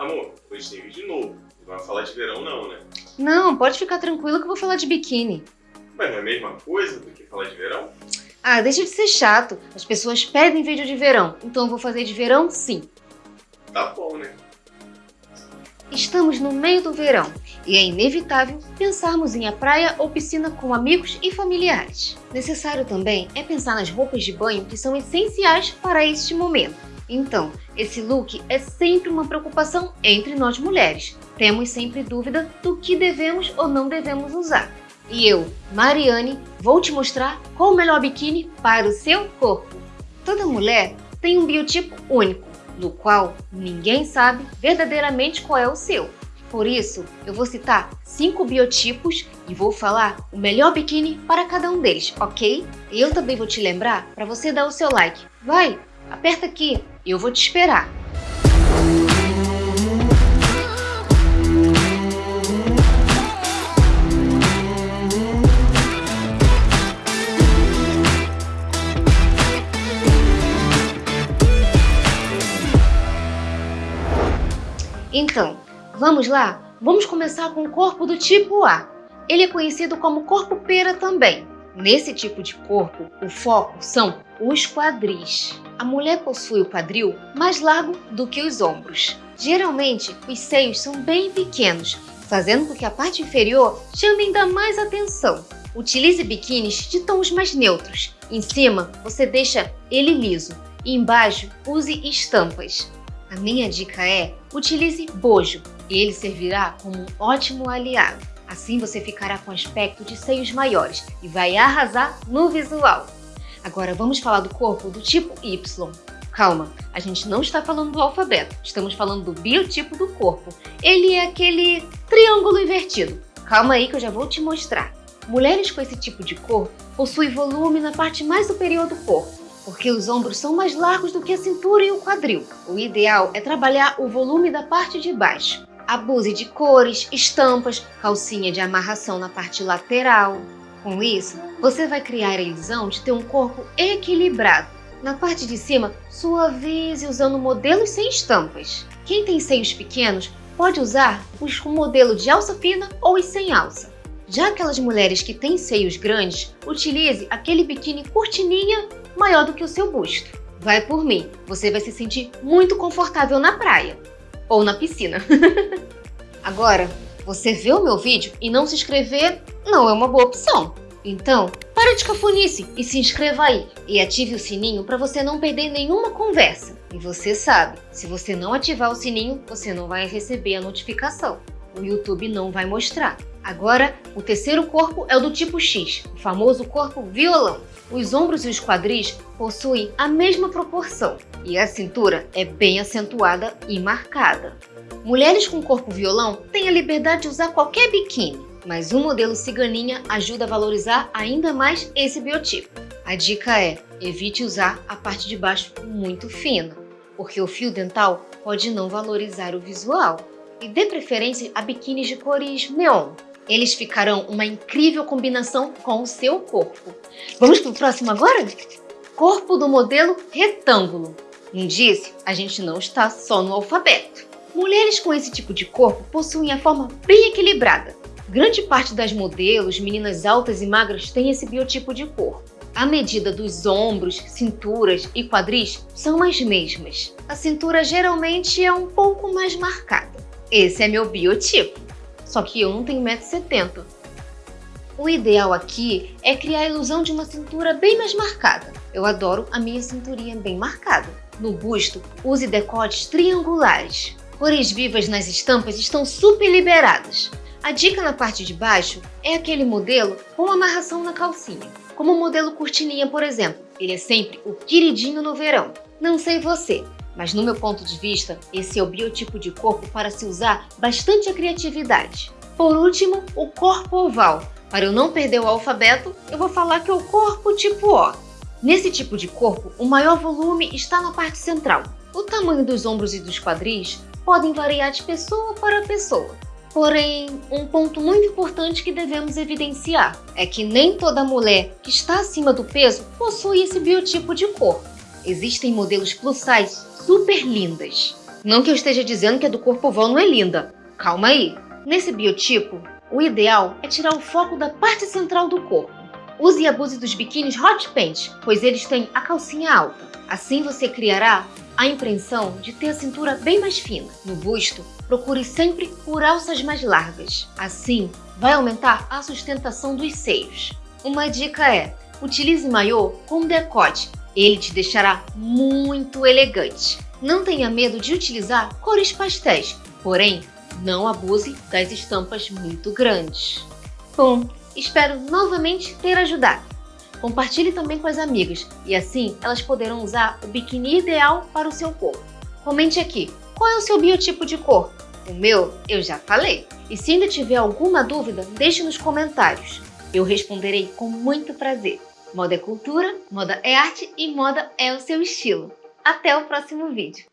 Amor, hoje tem vídeo novo. Não vai falar de verão não, né? Não, pode ficar tranquilo que eu vou falar de biquíni. Mas não é a mesma coisa do que falar de verão? Ah, deixa de ser chato. As pessoas pedem vídeo de verão, então eu vou fazer de verão sim. Tá bom, né? Estamos no meio do verão e é inevitável pensarmos em a praia ou piscina com amigos e familiares. Necessário também é pensar nas roupas de banho que são essenciais para este momento. Então, esse look é sempre uma preocupação entre nós mulheres. Temos sempre dúvida do que devemos ou não devemos usar. E eu, Mariane, vou te mostrar qual o melhor biquíni para o seu corpo. Toda mulher tem um biotipo único, do qual ninguém sabe verdadeiramente qual é o seu. Por isso, eu vou citar cinco biotipos e vou falar o melhor biquíni para cada um deles, ok? E eu também vou te lembrar para você dar o seu like. Vai, aperta aqui, eu vou te esperar. Então, vamos lá? Vamos começar com o corpo do tipo A. Ele é conhecido como corpo pera também. Nesse tipo de corpo, o foco são os quadris. A mulher possui o quadril mais largo do que os ombros. Geralmente, os seios são bem pequenos, fazendo com que a parte inferior chame ainda mais atenção. Utilize biquínis de tons mais neutros. Em cima, você deixa ele liso e embaixo use estampas. A minha dica é, utilize bojo, ele servirá como um ótimo aliado. Assim você ficará com aspecto de seios maiores e vai arrasar no visual. Agora vamos falar do corpo do tipo Y. Calma, a gente não está falando do alfabeto, estamos falando do biotipo do corpo. Ele é aquele triângulo invertido. Calma aí que eu já vou te mostrar. Mulheres com esse tipo de corpo possuem volume na parte mais superior do corpo porque os ombros são mais largos do que a cintura e o quadril. O ideal é trabalhar o volume da parte de baixo. Abuse de cores, estampas, calcinha de amarração na parte lateral. Com isso, você vai criar a ilusão de ter um corpo equilibrado. Na parte de cima, suavize usando modelos sem estampas. Quem tem seios pequenos pode usar os com modelo de alça fina ou os sem alça. Já aquelas mulheres que têm seios grandes, utilize aquele biquíni curtininha maior do que o seu busto. Vai por mim, você vai se sentir muito confortável na praia ou na piscina. Agora, você vê o meu vídeo e não se inscrever não é uma boa opção. Então, para de cafunice e se inscreva aí. E ative o sininho para você não perder nenhuma conversa. E você sabe, se você não ativar o sininho, você não vai receber a notificação. O YouTube não vai mostrar. Agora, o terceiro corpo é o do tipo X, o famoso corpo violão. Os ombros e os quadris possuem a mesma proporção e a cintura é bem acentuada e marcada. Mulheres com corpo violão têm a liberdade de usar qualquer biquíni, mas o modelo ciganinha ajuda a valorizar ainda mais esse biotipo. A dica é, evite usar a parte de baixo muito fina, porque o fio dental pode não valorizar o visual. E dê preferência a biquínis de cores neon, eles ficarão uma incrível combinação com o seu corpo. Vamos para o próximo agora? Corpo do modelo retângulo. Indício, a gente não está só no alfabeto. Mulheres com esse tipo de corpo possuem a forma bem equilibrada. Grande parte das modelos, meninas altas e magras, têm esse biotipo de corpo. A medida dos ombros, cinturas e quadris são as mesmas. A cintura geralmente é um pouco mais marcada. Esse é meu biotipo só que eu não tenho 1,70m. O ideal aqui é criar a ilusão de uma cintura bem mais marcada. Eu adoro a minha cinturinha bem marcada. No busto, use decotes triangulares. Cores vivas nas estampas estão super liberadas. A dica na parte de baixo é aquele modelo com amarração na calcinha. Como o modelo cortininha, por exemplo. Ele é sempre o queridinho no verão. Não sei você, mas no meu ponto de vista, esse é o biotipo de corpo para se usar bastante a criatividade. Por último, o corpo oval. Para eu não perder o alfabeto, eu vou falar que é o corpo tipo O. Nesse tipo de corpo, o maior volume está na parte central. O tamanho dos ombros e dos quadris podem variar de pessoa para pessoa. Porém, um ponto muito importante que devemos evidenciar é que nem toda mulher que está acima do peso possui esse biotipo de corpo. Existem modelos plus size super lindas. Não que eu esteja dizendo que a do corpo oval não é linda. Calma aí. Nesse biotipo, o ideal é tirar o foco da parte central do corpo. Use e abuse dos biquínis hot pants, pois eles têm a calcinha alta. Assim você criará a impressão de ter a cintura bem mais fina. No busto, procure sempre por alças mais largas. Assim, vai aumentar a sustentação dos seios. Uma dica é, utilize maiô com decote. Ele te deixará muito elegante. Não tenha medo de utilizar cores pastéis, porém, não abuse das estampas muito grandes. Bom, espero novamente ter ajudado. Compartilhe também com as amigas e assim elas poderão usar o biquíni ideal para o seu corpo. Comente aqui, qual é o seu biotipo de corpo? O meu, eu já falei. E se ainda tiver alguma dúvida, deixe nos comentários. Eu responderei com muito prazer. Moda é cultura, moda é arte e moda é o seu estilo. Até o próximo vídeo!